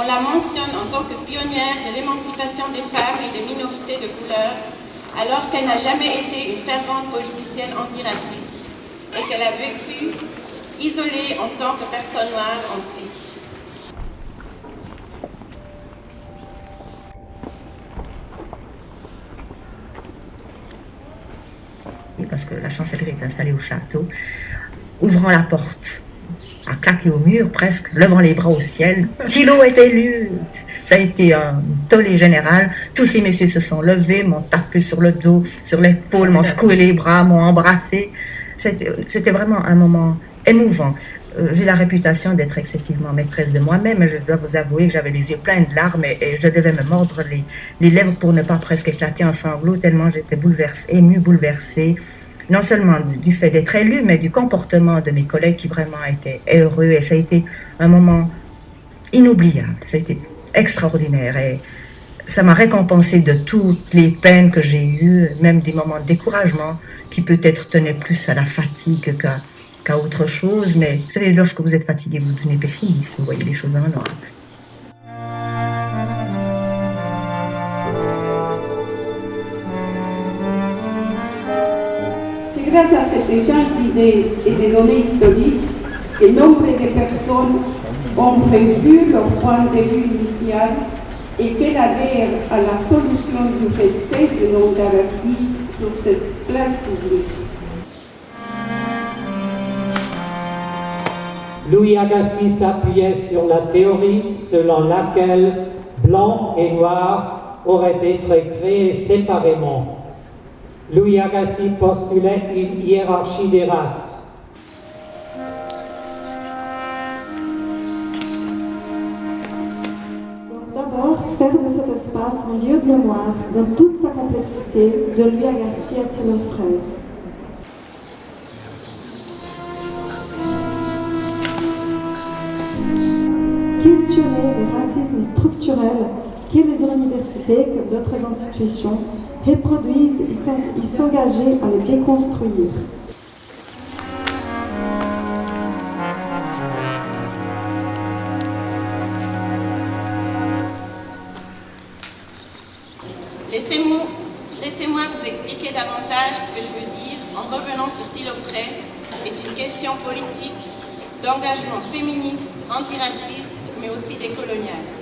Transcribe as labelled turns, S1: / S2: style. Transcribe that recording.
S1: On la mentionne en tant que pionnière de l'émancipation des femmes et des minorités de couleur, alors qu'elle n'a jamais été une fervente politicienne antiraciste et qu'elle a vécu isolée en tant que personne noire en Suisse.
S2: parce que la chancellerie est installée au château, ouvrant la porte, à claquer au mur presque, levant les bras au ciel. Thilo est élu Ça a été un tollé général. Tous ces messieurs se sont levés, m'ont tapé sur le dos, sur l'épaule, m'ont secoué les bras, m'ont embrassé. C'était vraiment un moment émouvant. Euh, j'ai la réputation d'être excessivement maîtresse de moi-même, je dois vous avouer que j'avais les yeux pleins de larmes et, je devais me mordre les, les, lèvres pour ne pas presque éclater en sanglots, tellement j'étais bouleversée, émue, bouleversée, non seulement du, fait d'être élue, mais du comportement de mes collègues qui vraiment étaient heureux. Et ça a été un moment inoubliable, ça a été extraordinaire. Et ça m'a récompensé de toutes les peines que j'ai eues, même des moments de découragement qui peut-être tenaient plus à la fatigue qu'à autre chose. Mais vous savez, lorsque vous êtes fatigué, vous devenez pessimiste, vous voyez les choses en noir.
S3: Grâce à cet échange d'idées et de données historiques que nombre de personnes ont prévu leur point de vue initial et qu'elles adhèrent à la solution du respect de non sur cette place publique.
S4: Louis Agassiz s'appuyait sur la théorie selon laquelle blanc et noir auraient été créés séparément. Louis Agassiz postulait une hiérarchie des races.
S5: D'abord, faire de cet espace un lieu de mémoire dans toute sa complexité de Louis Agassiz à Timon Frère? questionner les racismes structurels que les universités, comme d'autres institutions, reproduisent et s'engager à les déconstruire.
S1: Laissez-moi laissez vous expliquer davantage ce que je veux dire en revenant sur Thilo C'est une question politique, d'engagement féministe, antiraciste, mais aussi décolonial.